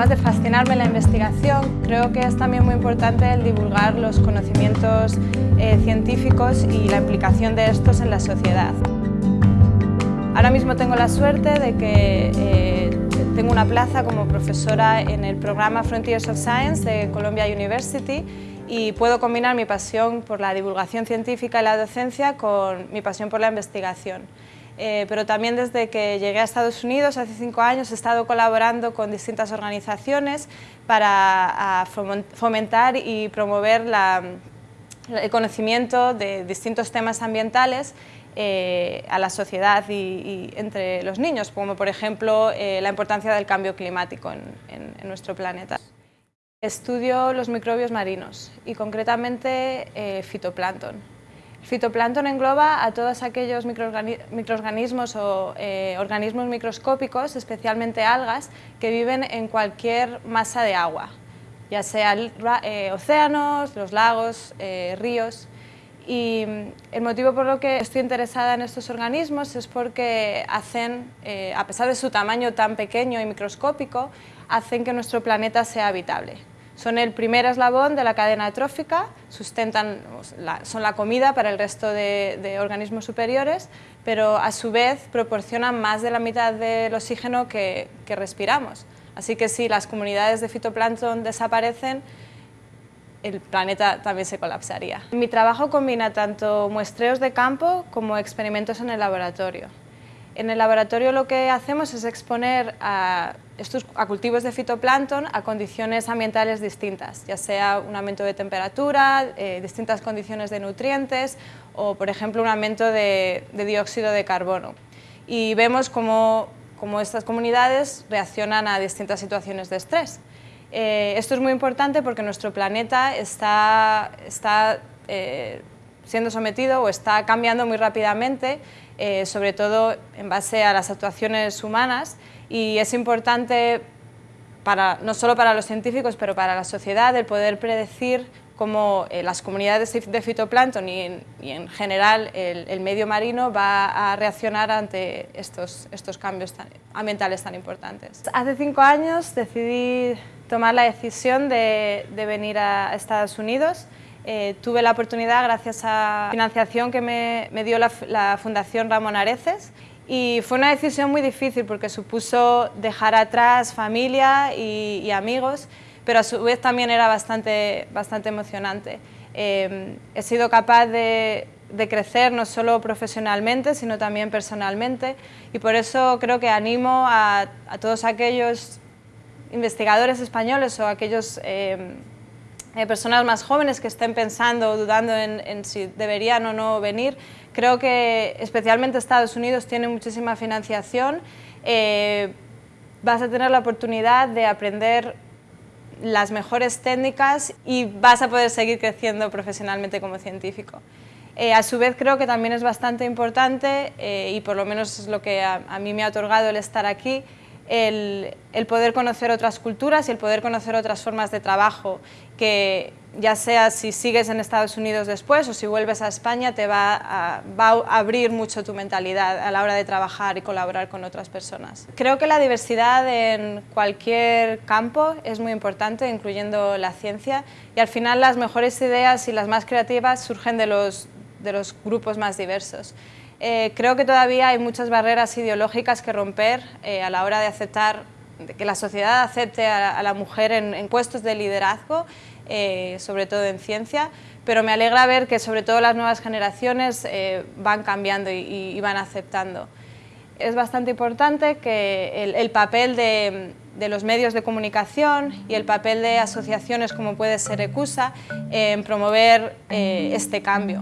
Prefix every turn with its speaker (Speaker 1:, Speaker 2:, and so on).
Speaker 1: además de fascinarme la investigación, creo que es también muy importante el divulgar los conocimientos eh, científicos y la implicación de estos en la sociedad. Ahora mismo tengo la suerte de que eh, tengo una plaza como profesora en el programa Frontiers of Science de Columbia University y puedo combinar mi pasión por la divulgación científica y la docencia con mi pasión por la investigación. Eh, pero también desde que llegué a Estados Unidos hace cinco años he estado colaborando con distintas organizaciones para fomentar y promover el conocimiento de distintos temas ambientales eh, a la sociedad y, entre los niños, como por ejemplo eh, la importancia del cambio climático en nuestro planeta. Estudio los microbios marinos y concretamente fitoplancton. El fitoplancton engloba a todos aquellos microorganismos o eh, organismos microscópicos, especialmente algas, que viven en cualquier masa de agua, ya sea eh, océanos, los lagos, eh, ríos. Y mm, el motivo por lo que estoy interesada en estos organismos es porque hacen, a pesar de su tamaño tan pequeño y microscópico, hacen que nuestro planeta sea habitable. Son el primer eslabón de la cadena trófica, sustentan, son la comida para el resto de, organismos superiores, pero a su vez proporcionan más de la mitad del oxígeno que, respiramos. Así que si las comunidades de fitoplancton desaparecen, el planeta también se colapsaría. Mi trabajo combina tanto muestreos de campo como experimentos en el laboratorio. En el laboratorio lo que hacemos es exponer a, estos, cultivos de fitoplancton a condiciones ambientales distintas, ya sea un aumento de temperatura, eh, distintas condiciones de nutrientes o, por ejemplo, un aumento de, dióxido de carbono. Y vemos cómo, estas comunidades reaccionan a distintas situaciones de estrés. Eh, esto es muy importante porque nuestro planeta está, está eh, siendo sometido o está cambiando muy rápidamente eh, sobre todo en base a las actuaciones humanas y es importante para, no solo para los científicos, pero para la sociedad, el poder predecir cómo eh, las comunidades de fitoplancton y en, general el, medio marino va a reaccionar ante estos, estos cambios ambientales tan importantes. Hace cinco años decidí tomar la decisión de, de venir a Estados Unidos eh, tuve la oportunidad, gracias a la financiación que me, dio la, Fundación Ramón Areces, y fue una decisión muy difícil porque supuso dejar atrás familia y, amigos, pero a su vez también era bastante, bastante emocionante. Eh, he sido capaz de, crecer no solo profesionalmente, sino también personalmente, y por eso creo que animo a, todos aquellos investigadores españoles o aquellos eh, eh, personas más jóvenes que estén pensando o dudando en, si deberían o no venir. Creo que especialmente Estados Unidos tiene muchísima financiación. Eh, vas a tener la oportunidad de aprender las mejores técnicas y vas a poder seguir creciendo profesionalmente como científico. Eh, a su vez creo que también es bastante importante, y por lo menos es lo que a mí me ha otorgado el estar aquí, el, poder conocer otras culturas y el poder conocer otras formas de trabajo, que ya sea si sigues en Estados Unidos después o si vuelves a España, te va a, abrir mucho tu mentalidad a la hora de trabajar y colaborar con otras personas. Creo que la diversidad en cualquier campo es muy importante, incluyendo la ciencia, y al final las mejores ideas y las más creativas surgen de los grupos más diversos. Eh, creo que todavía hay muchas barreras ideológicas que romper eh, a la hora de aceptar, que la sociedad acepte a, la mujer en, puestos de liderazgo, eh, sobre todo en ciencia, pero me alegra ver que sobre todo las nuevas generaciones van cambiando y, van aceptando. Es bastante importante que el, papel de, de, los medios de comunicación y el papel de asociaciones como puede ser ECUSA en promover este cambio.